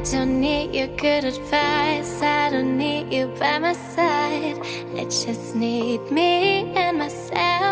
I don't need your good advice. I don't need you by my side. I just need me and myself.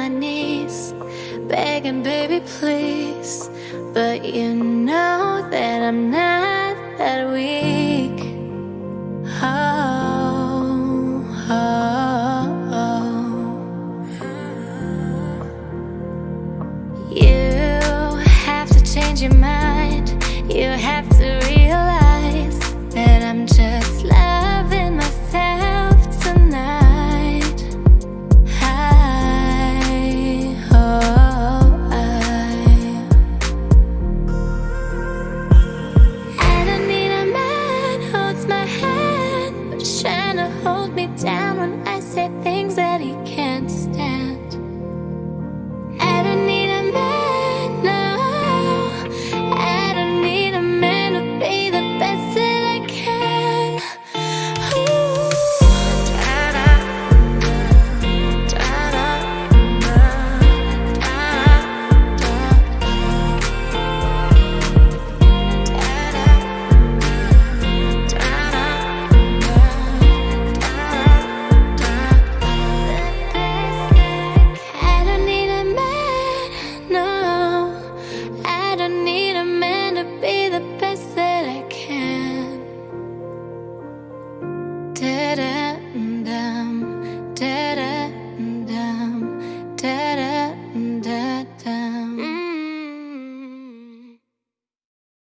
my knees, begging, baby, please. But you know that I'm not that weak. Oh, oh, oh. You have to change your mind. You have did it.